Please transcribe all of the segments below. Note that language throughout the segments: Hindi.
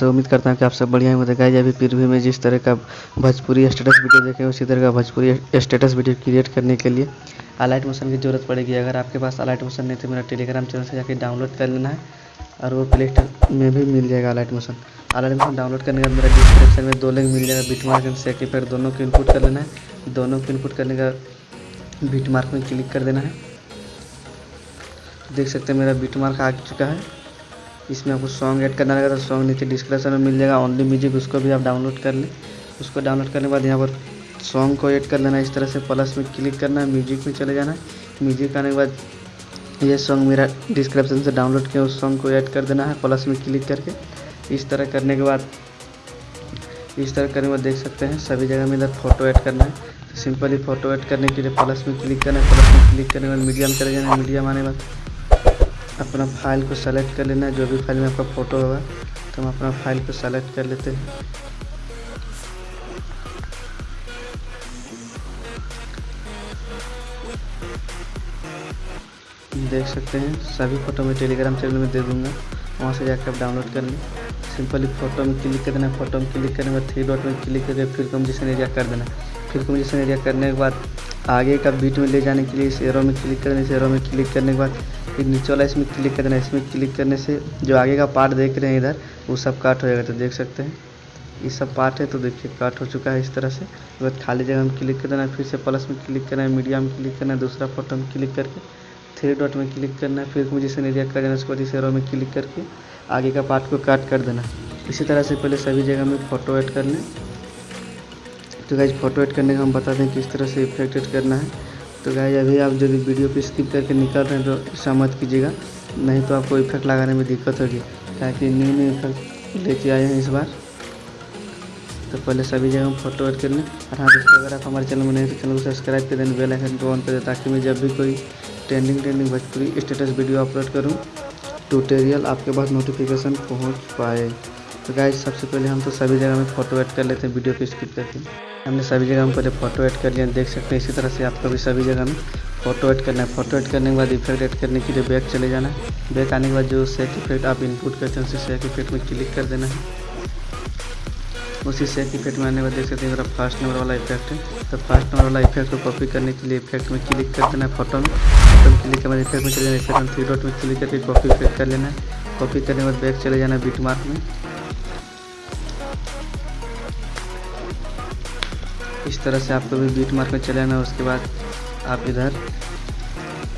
सब उम्मीद करता हूँ कि आप सब बढ़िया होंगे। गाइज़ अभी फिर भी मैं जिस तरह का भोजपुरी स्टेटस वीडियो देखें, उसी तरह का भोजपुरी स्टेटस वीडियो क्रिएट करने के लिए अलाइट मोशन की ज़रूरत पड़ेगी। अगर आपके पास अलाइट मोशन नहीं तो मेरा टेलीग्राम चैनल से जाकर डाउनलोड कर लेना है और वो प्ले स्टोर में भी मिल जाएगा Alight Motion Alight Motion download करने के मेरा डिस्क्रिप्शन में दो लिंक मिल जाएगा। बिट मार्क एंड सेक इफ़ेक्ट दोनों को इनपुट कर लेना है। दोनों को इनपुट करने का बिट मार्क में क्लिक कर देना है। देख सकते हैं मेरा बिट मार्क आ चुका है। इसमें आपको सॉन्ग ऐड करना रहेगा तो सॉन्ग नीचे डिस्क्रिप्शन में मिल जाएगा ओनली म्यूज़िक उसको भी आप डाउनलोड कर लें। उसको डाउनलोड करने के बाद यहाँ पर सॉन्ग को ऐड कर लेना इस तरह से प्लस में क्लिक करना है म्यूज़िक में चले जाना है। म्यूज़िक आने के बाद ये सॉन्ग मेरा डिस्क्रिप्शन से डाउनलोड किया, उस सॉन्ग को ऐड कर देना है प्लस में क्लिक करके। इस तरह करने के बाद, इस तरह करने के बाद देख सकते हैं, सभी जगह में इधर फ़ोटो ऐड करना है। तो सिंपली फ़ोटो ऐड करने के लिए प्लस में क्लिक करना है प्लस में क्लिक करने के बाद मीडियम चले जाना है मीडियम आने के बाद। अपना फ़ाइल को सेलेक्ट कर लेना जो भी फ़ाइल में आपका फ़ोटो होगा तो हम अपना फ़ाइल को सेलेक्ट कर लेते हैं। देख सकते हैं, सभी फ़ोटो मैं टेलीग्राम चैनल में दे दूँगा, वहाँ से जाकर आप डाउनलोड कर लें। सिंपली फ़ोटो में क्लिक कर देना फ़ोटो में क्लिक करने के बाद थ्री डॉट में क्लिक करके फिर कम्पोजिशन एरिया कर देना फिर कम्पोजिशन एरिया करने के बाद आगे का बीट में ले जाने के लिए इस एरो में क्लिक करने इस एरो में क्लिक करने के बाद फिर नीचे वाला इसमें क्लिक कर देना इसमें क्लिक करने से जो आगे का पार्ट देख रहे हैं इधर, वो सब काट हो जाएगा तो देख सकते हैं। ये सब पार्ट है तो देखिए काट हो चुका है इस तरह से। उसके बाद खाली जगह में क्लिक कर देना फिर से प्लस में क्लिक करना है मीडिया में क्लिक करना है दूसरा फ़ोटो में क्लिक करके थ्री डॉट में क्लिक करना है फिर मुझे से एरिया कर देना उसके बाद इस में क्लिक करके आगे का पार्ट को काट कर देना। इसी तरह से पहले सभी जगह में फ़ोटो ऐड कर लें तो गाइज़ फ़ोटो ऐड करने का हम बता दें किस तरह से इफ़ेक्ट ऐड करना है। तो गाइज़ अभी आप यदि वीडियो को स्किप करके निकल रहे हैं तो ऐसा मत कीजिएगा। नहीं तो आपको इफ़ेक्ट लगाने में दिक्कत होगी, ताकि न्यू न्यू इफ़ेक्ट लेके आए हैं इस बार। तो पहले सभी जगह फ़ोटो ऐड कर लें और हाँ दोस्तों, अगर आप हमारे चैनल में नहीं तो चैनल को सब्सक्राइब कर दें बेल आइकन को ऑन कर दें, ताकि मैं जब भी कोई trending trending Bhojpuri status video upload करूँ ट्यूटोरियल आपके पास नोटिफिकेशन पहुँच पाए। तो गाइज़ सबसे पहले हम तो सभी जगह में फ़ोटो ऐड कर लेते हैं वीडियो को स्किप करके। हमने सभी जगह में पहले फ़ोटो ऐड कर लिया, देख सकते हैं इसी तरह से आपको भी सभी जगह में फ़ोटो ऐड करना है। फ़ोटो ऐड करने के बाद इफ़ेक्ट ऐड करने के लिए बैक चले जाना है। बैक आने के बाद जो सेक इफ़ेक्ट आप इनपुट करते हैं, उसी सेक इफ़ेक्ट में क्लिक कर देना है। उसी सेक इफ़ेक्ट में आने के बाद देख सकते हैं मेरा फ़र्स्ट नंबर वाला इफ़ेक्ट है। तो फ़र्स्ट नंबर वाला इफ़ेक्ट को कॉपी करने के लिए इफ़ेक्ट में क्लिक कर देना है फ़ोटो में। फ़ोटो में क्लिक करने इफ़ेक्ट में चले जाना इफ़ेक्ट में थ्री डॉट में क्लिक करके कॉपी इफ़ेक्ट कर लेना है। कॉपी करने के बाद बैक चले जाना है बीट मार्क में। इस तरह से आपको भी बीट मार्क में चले आना उसके बाद आप इधर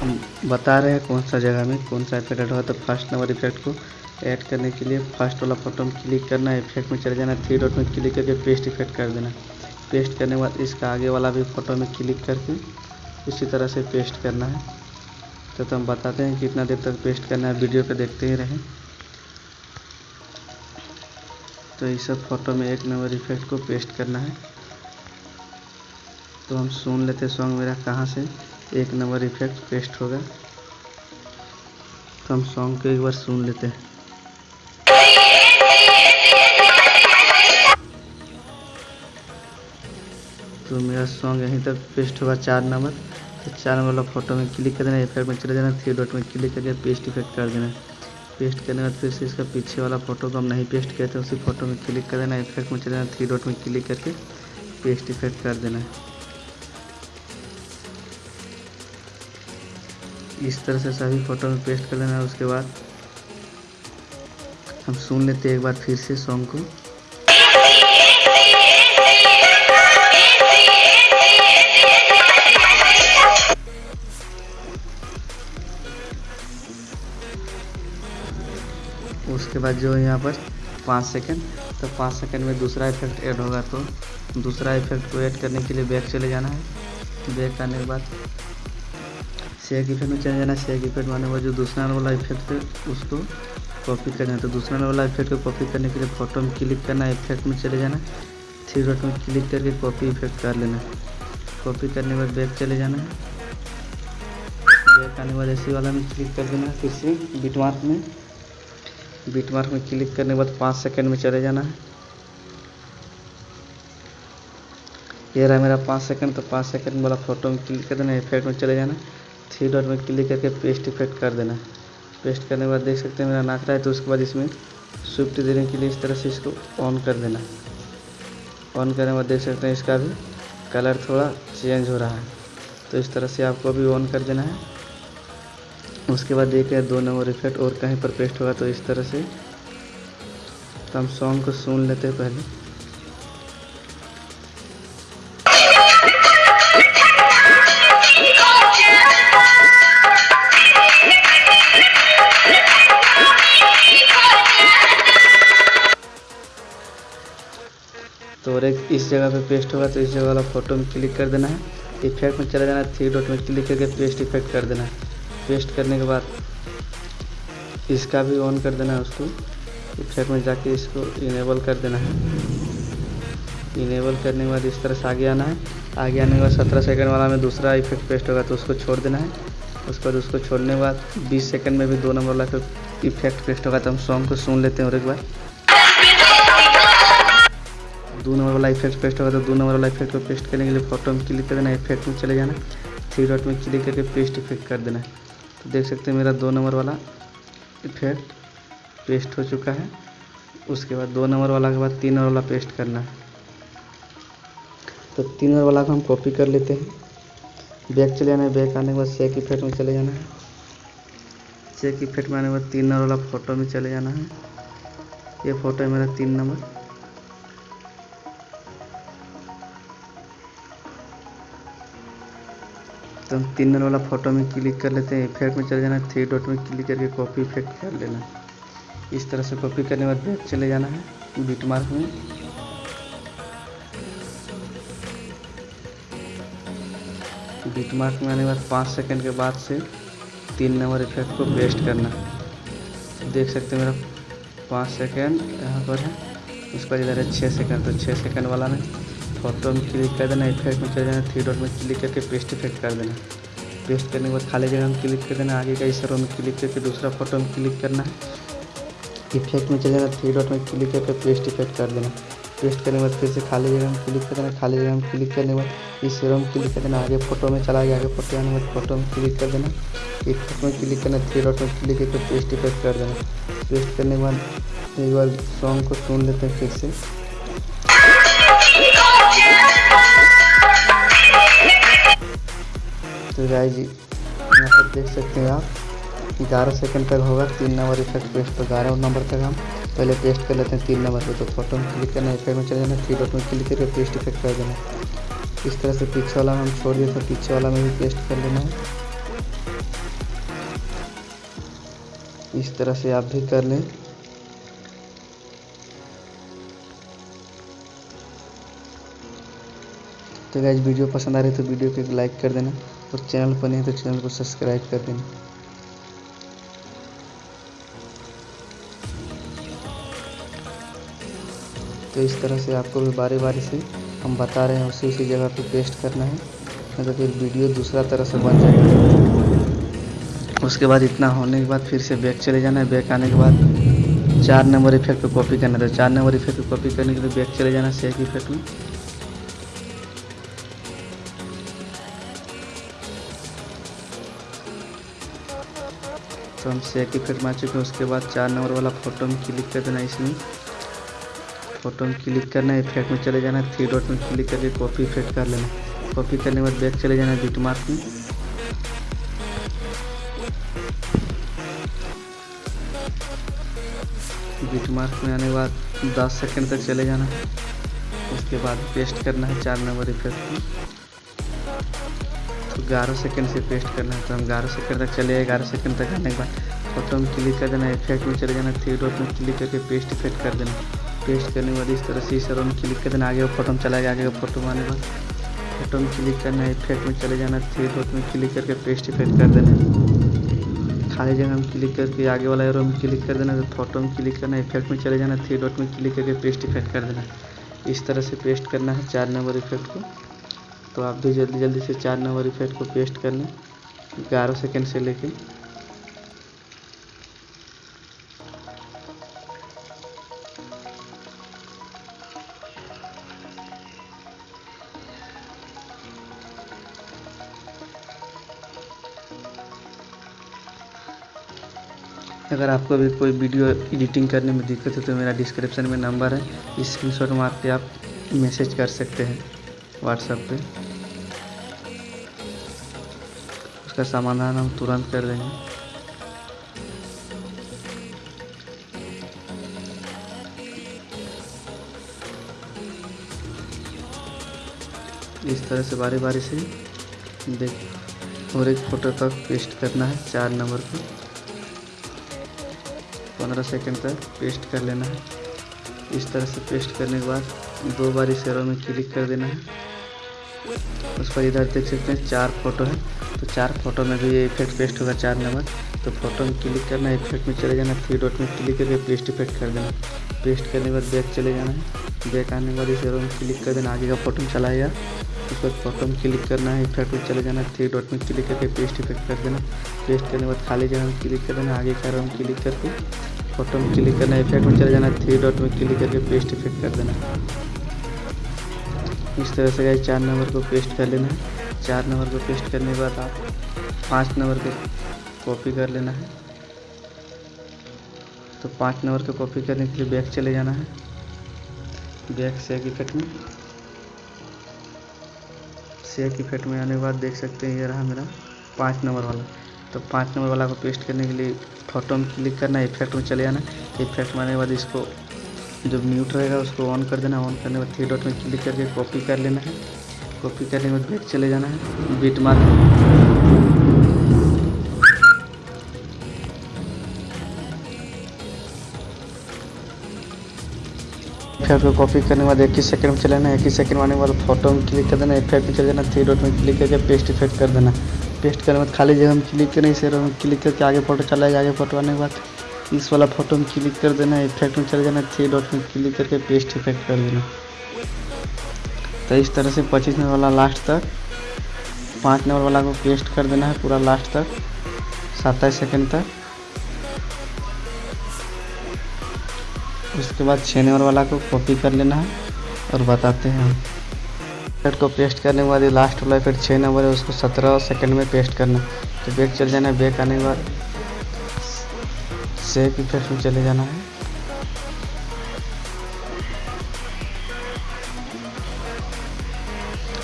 हम बता रहे हैं कौन सा जगह में कौन सा इफ़ेक्ट हुआ तो फ़र्स्ट नंबर इफ़ेक्ट को ऐड करने के लिए फ़र्स्ट वाला फ़ोटो में क्लिक करना है इफ़ेक्ट में चले जाना थ्री डॉट में क्लिक करके पेस्ट इफ़ेक्ट कर देना। पेस्ट करने के बाद इसका आगे वाला भी फ़ोटो में क्लिक करके इसी तरह से पेस्ट करना है। तो, तो हम बताते हैं कितना देर तक पेस्ट करना है वीडियो पे देखते ही रहें। तो इस फ़ोटो में एक नंबर इफ़ेक्ट को पेस्ट करना है। तो हम सुन लेते सॉन्ग मेरा कहाँ से? एक नंबर इफ़ेक्ट पेस्ट होगा। तो हम सॉन्ग को एक बार सुन लेते हैं। तो मेरा सॉन्ग यहीं तक पेस्ट होगा चार नंबर। तो चार नंबर वाला फ़ोटो में क्लिक कर देना इफ़ेक्ट में चले जाना थ्री डॉट में क्लिक करके पेस्ट इफ़ेक्ट कर देना। पेस्ट करने के बाद फिर से इसका पीछे वाला फ़ोटो को हम नहीं पेस्ट किया था, उसी फ़ोटो में क्लिक कर देना इफ़ेक्ट में चले जाना थ्री डॉट में क्लिक करके पेस्ट इफ़ेक्ट कर देना। इस तरह से सभी फ़ोटो में पेस्ट कर लेना है उसके बाद हम सुन लेते हैं एक बार फिर से सॉन्ग को। उसके बाद जो यहाँ पर पाँच सेकंड तो पाँच सेकंड में दूसरा इफ़ेक्ट ऐड होगा तो दूसरा इफ़ेक्ट को ऐड करने के लिए बैक चले जाना है। बैक आने के बाद शेक इफ़ेक्ट में चले जाना शेक इफ़ेक्ट माने वो जो दूसरा वाला इफ़ेक्ट है उसको कॉपी करना है। तो दूसरा वाला इफ़ेक्ट को कॉपी करने के लिए फ़ोटो में क्लिक करना है इफ़ेक्ट में चले जाना थ्री डॉट में क्लिक करके कॉपी इफ़ेक्ट कर लेना कॉपी करने के बाद बैक चले जाना है। बैक आने के बाद ऐसी वाला में क्लिक कर देना फिर से बिट मार्क में। बिट मार्क में क्लिक करने के बाद पाँच सेकेंड में चले जाना है। ये रहा मेरा पाँच सेकंड तो पाँच सेकंड वाला फ़ोटो में क्लिक कर देना इफ़ेक्ट में चले जाना थ्री डॉट में क्लिक करके पेस्ट इफ़ेक्ट कर देना। पेस्ट करने के बाद देख सकते हैं मेरा नाक रहा है तो उसके बाद इसमें स्विफ्ट देने के लिए इस तरह से इसको ऑन कर देना। ऑन करने के बाद देख सकते हैं इसका भी कलर थोड़ा चेंज हो रहा है। तो इस तरह से आपको अभी ऑन कर देना है। उसके बाद देखिए दो नंबर इफ़ेक्ट और कहीं पर पेस्ट होगा तो इस तरह से तो हम सॉन्ग को सुन लेते हैं पहले। तो और एक इस जगह पे पेस्ट होगा तो इस जगह वाला फ़ोटो में क्लिक कर देना है। इफ़ेक्ट में चला जाना है थ्री डॉट में क्लिक करके पेस्ट इफ़ेक्ट कर देना है। पेस्ट करने के बाद इसका भी ऑन कर देना है उसको। इफ़ेक्ट में जाके इसको इनेबल कर देना है। इनेबल करने के बाद इस तरह से आगे आना है। आगे आने के बाद सत्रह सेकंड वाला में दूसरा इफ़ेक्ट पेस्ट होगा तो उसको छोड़ देना है। उसके बाद उसको छोड़ने के बाद बीस सेकंड में भी दो नंबर वाला इफ़ेक्ट पेस्ट होगा तो हम सॉन्ग को सुन लेते हैं और एक बार। दो नंबर वाला इफ़ेक्ट पेस्ट होगा तो दो नंबर वाला इफ़ेक्ट को पेस्ट करने के लिए फ़ोटो में क्लिक कर देना इफ़ेक्ट में चले जाना थ्री डॉट में क्लिक करके पेस्ट इफ़ेक्ट कर देना। तो देख सकते हैं मेरा दो नंबर वाला इफ़ेक्ट पेस्ट हो चुका है। उसके बाद दो नंबर वाला के बाद तीन नंबर वाला पेस्ट करना। है तो तीन नंबर वाला को हम कॉपी कर लेते हैं। बैक चले जाना है बैक आने के बाद चेक इफ़ेक्ट में चले जाना है। चेक इफ़ेक्ट में आने के बाद तीन नंबर वाला फ़ोटो में चले जाना है। ये फ़ोटो है मेरा तीन नंबर। तो हम तीन नंबर वाला फ़ोटो में क्लिक कर लेते हैं। इफ़ेक्ट में चले जाना थ्री डॉट में क्लिक करके कॉपी इफ़ेक्ट कर लेना। इस तरह से कॉपी करने के बाद बैक चले जाना है। बीट मार्क में। बीट मार्क में आने के बाद पाँच सेकंड के बाद से तीन नंबर इफ़ेक्ट को पेस्ट करना। देख सकते हैं मेरा पाँच सेकंड यहाँ पर है। उसके बाद इधर है छः सेकंड तो छः सेकंड वाला में। फ़ोटो में क्लिक कर देना इफ़ेक्ट में चले जाना थ्री डॉट में क्लिक करके पेस्ट इफ़ेक्ट कर देना पेस्ट करने के बाद खाली जगह में क्लिक कर देना आगे का इस में क्लिक करके दूसरा फ़ोटो में क्लिक करना है इफ़ेक्ट में चले जाना थ्री डॉट में क्लिक करके पेस्ट इफ़ेक्ट कर देना पेस्ट करने के बाद फिर से खाली जगह में क्लिक कर देना खाली जगह में क्लिक करने के बाद इस में क्लिक कर देना आगे फ़ोटो में चला गया आगे फ़ोटो आने के बाद फ़ोटो में क्लिक कर देना इफ़ेक्ट में क्लिक करना थ्री डॉट में क्लिक करके पेस्ट इफ़ेक्ट कर देना पेस्ट करने के बाद एक बार सॉन्ग को सुन लेते हैं फिर से तो गाय जी। यहाँ पर देख सकते हैं आप ग्यारह सेकंड तक होगा, तीन नंबर इफ़ेक्ट पेस्ट तो ग्यारह नंबर तक हम पहले पेस्ट कर लेते हैं, तीन नंबर पे तो फ़ोटो में क्लिक करना इफ़ेक्ट में चले जाना थ्री डॉट में क्लिक करके पेस्ट इफ़ेक्ट कर देना इस तरह से पीछे वाला हम छोड़ दिए तो पीछे वाला में भी पेस्ट कर लेना है। इस तरह से आप भी कर लें। तो गाइज़ वीडियो पसंद आ रही है तो वीडियो को एक लाइक कर देना। और चैनल पर नहीं तो चैनल को सब्सक्राइब कर देना। तो इस तरह से आपको भी बारी बारी से हम बता रहे हैं, उसी उसी जगह पे पेस्ट करना है, नहीं तो फिर वीडियो दूसरा तरह से बन जाएगा। उसके बाद इतना होने के बाद फिर से बैक चले जाना है। बैक आने के बाद चार नंबर इफ़ेक्ट पे कॉपी करना है। तो चार नंबर इफ़ेक्ट पे कॉपी करने के लिए बैक चले जाना है। सेक इफ़ेक्ट में। तो हम सेक इफ़ेक्ट मार चुके हैं, उसके बाद चार नंबर वाला फ़ोटो में क्लिक कर देना इसमें। फ़ोटो में क्लिक करना है इफ़ेक्ट में चले जाना है थ्री डॉट में क्लिक करके कॉपी इफ़ेक्ट कर लेना। कॉपी करने के बाद बैक चले जाना बिट मार्क में बिट मार्क में आने के बाद दस सेकंड तक चले जाना। उसके बाद पेस्ट करना है चार नंबर इफ़ेक्ट में। तो ग्यारह सेकंड से पेस्ट करना है तो हम ग्यारह सेकंड तक चले ग्यारह सेकंड तक आने के बाद फ़ोटो में क्लिक कर देना इफ़ेक्ट में चले जाना थ्री डॉट में क्लिक करके पेस्ट इफ़ेक्ट कर देना। पेस्ट करने के बाद इस तरह से इस में क्लिक कर देना, आगे फ़ोटो में चला गया, आगे फ़ोटो में आने के बाद फ़ोटो में क्लिक करना है इफ़ेक्ट में चले जाना थ्री डॉट में क्लिक करके पेस्ट इफ़ेक्ट कर देना। खाली जगह में क्लिक करके आगे वाला एरो में क्लिक कर देना तो फ़ोटो में क्लिक करना है इफ़ेक्ट में चले जाना थ्री डॉट में क्लिक करके पेस्ट इफ़ेक्ट कर देना। इस तरह से पेस्ट करना है, चार नंबर इफ़ेक्ट को। तो आप भी जल्दी जल्दी से चार नंबर इफ़ेक्ट को पेस्ट कर लें ग्यारह सेकेंड से लेके। अगर आपको भी कोई वीडियो एडिटिंग करने में दिक्कत है तो मेरा डिस्क्रिप्शन में नंबर है। स्क्रीन शॉट मार के आप मैसेज कर सकते हैं व्हाट्सएप पे। उसका समाधान हम तुरंत कर देंगे। इस तरह से बारी बारी से देख, और एक फ़ोटो तक पेस्ट करना है चार नंबर को पंद्रह सेकंड तक पेस्ट कर लेना है। इस तरह से पेस्ट करने के बाद दो बार एरो में क्लिक कर देना है। उस पर इधर देख सकते हैं, चार फ़ोटो है। तो चार फ़ोटो में भी ये इफ़ेक्ट पेस्ट होगा चार नंबर। तो फ़ोटो में क्लिक करना है इफ़ेक्ट में चले जाना थ्री डॉट में क्लिक करके पेस्ट इफ़ेक्ट कर देना। पेस्ट करने के बाद बैक चले जाना है। बैक आने के बाद इस एरो में क्लिक कर देना, आगे का फ़ोटो में चलाएगा उस पर फ़ोटो में क्लिक करना है इफ़ेक्ट में चले जाना थ्री डॉट में क्लिक करके पेस्ट इफ़ेक्ट कर देना। पेस्ट करने के बाद खाली जगह में क्लिक कर देना, आगे का एरो में क्लिक करके। फ़ोटो में क्लिक करना इफ़ेक्ट में चले जाना थ्री डॉट में क्लिक करके पेस्ट इफ़ेक्ट कर देना। इस तरह से गाइस चार नंबर को पेस्ट कर लेना है। चार नंबर को पेस्ट करने के बाद आप पाँच नंबर को कॉपी कर लेना है। तो पाँच नंबर को कॉपी करने के लिए बैक चले जाना है। बैक सेक इफ़ेक्ट में। सेक इफ़ेक्ट में आने के बाद देख सकते हैं, ये रहा मेरा पाँच नंबर वाला। तो पाँच नंबर वाला को पेस्ट करने के लिए फ़ोटो में क्लिक करना है इफ़ेक्ट में चले जाना इफ़ेक्ट में आने के बाद इसको जब म्यूट रहेगा उसको ऑन कर देना ऑन करने के बाद थ्री डॉट में क्लिक करके कॉपी कर लेना है। कॉपी करने के बाद बैक चले जाना है। बीट मार। इफ़ेक्ट को कॉपी करने के बाद ही सेकंड में चलाना ही सेकंड में आने के बाद फ़ोटो में क्लिक कर देना इफ़ेक्ट में चले जाना थ्री डॉट में क्लिक करके पेस्ट इफ़ेक्ट कर देना पेस्ट करने के बाद खाली जगह में क्लिक करें इस क्लिक करके आगे फ़ोटो चलाएगा, आगे फ़ोटो आने के बाद। इस वाला फ़ोटो में क्लिक कर देना इफ़ेक्ट में चले जाना थ्री डॉट में क्लिक करके पेस्ट इफ़ेक्ट कर देना। तो इस तरह से पच्चीस नंबर वाला लास्ट तक, पाँच नंबर वाला को पेस्ट कर देना है पूरा लास्ट तक, सत्ताईस सेकेंड तक। उसके बाद छः नंबर वाला को कॉपी कर लेना है और बताते हैं हम। इफ़ेक्ट को पेस्ट करने के बाद लास्ट वाला फिर छः नंबर है, उसको सत्रह सेकंड में पेस्ट करना। तो बैग चल जाना है बैक आने के बाद सेव इफ़ेक्ट में चले जाना है।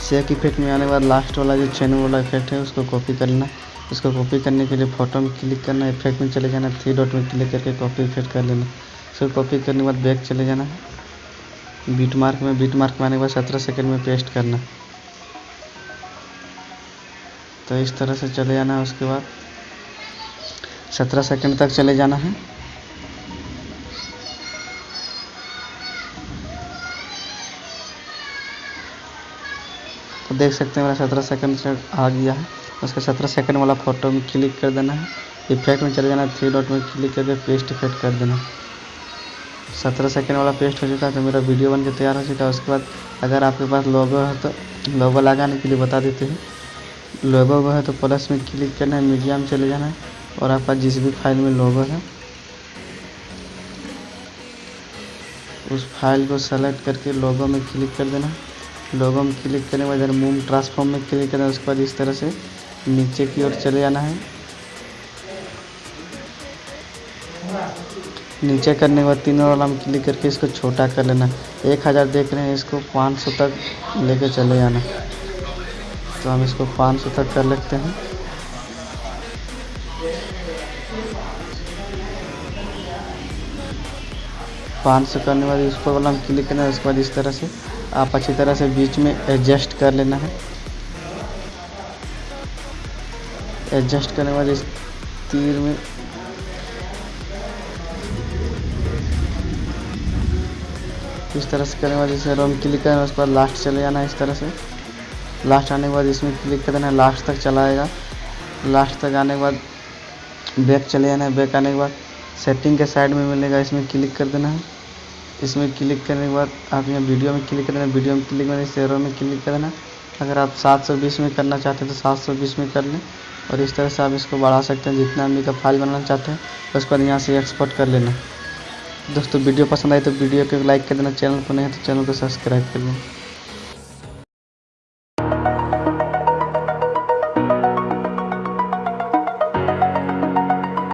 सेक इफ़ेक्ट में आने के बाद लास्ट वाला जो नंबर वाला इफ़ेक्ट है, उसको कॉपी कर लेना उसको कॉपी करने के लिए फ़ोटो में क्लिक करना इफ़ेक्ट में चले जाना थ्री डॉट में क्लिक करके कॉपी इफ़ेक्ट कर लेना। फिर कॉपी करने के बाद बैक चले जाना। है बीट मार्क में बीट मार्क में आने के बाद सत्रह सेकेंड में पेस्ट करना। तो इस तरह से चले जाना है उसके बाद। सत्रह सेकंड तक चले जाना है। तो देख सकते हैं मेरा सत्रह सेकंड से आ गया है। उसके सत्रह सेकंड वाला फ़ोटो में क्लिक कर देना है। इफ़ेक्ट में चले जाना है थ्री डॉट में क्लिक करके पेस्ट इफ़ेक्ट कर देना है। सत्रह सेकेंड वाला पेस्ट हो चुका है तो मेरा वीडियो बन के तैयार हो चुका है। उसके बाद अगर आपके पास लोगो है तो लोगो लगाने के लिए बता देते हैं। लोगो है तो प्लस में क्लिक करना है मीडिया में चले जाना है। और आपका जिस भी फ़ाइल में लोगो है, उस फ़ाइल को सेलेक्ट करके लोगो में क्लिक कर देना। लोगो में क्लिक करने के बाद इधर मूव ट्रांसफॉर्म में क्लिक करना उसके बाद इस तरह से नीचे की ओर चले जाना है। नीचे करने के बाद तीनों वाला में क्लिक करके इसको छोटा कर लेना। एक हज़ार देख रहे हैं, इसको पाँच सौ तक लेके चले जाना। तो हम इसको पाँच सौ तक कर लेते हैं। पाँच सौ करने के बाद इस पर वाला में क्लिक करना है, उसके बाद इस तरह से आप अच्छी तरह से बीच में एडजस्ट कर लेना है। एडजस्ट करने बाद इस तीर में इस तरह से करने बाद इसे रोम क्लिक करना है, उसके बाद लास्ट चले जाना है इस तरह से। लास्ट आने के बाद इसमें क्लिक कर देना लास्ट तक चलाएगा। लास्ट तक आने के बाद बैक चले जाना है, बैक आने के बाद सेटिंग के साइड में मिलेगा, इसमें क्लिक कर देना। है इसमें क्लिक करने के बाद आप यहाँ वीडियो में क्लिक कर देना, वीडियो में क्लिक करना, शेयरों में क्लिक कर देना। अगर आप 720 में करना चाहते हैं तो 720 में कर लें। और इस तरह से आप इसको बढ़ा सकते हैं, जितना एम का फ़ाइल बनाना चाहते हैं उसके बाद यहाँ से एक्सपोर्ट कर लेना। दोस्तों, वीडियो पसंद आए तो वीडियो को लाइक कर देना, चैनल को नहीं है तो चैनल को सब्सक्राइब कर लें।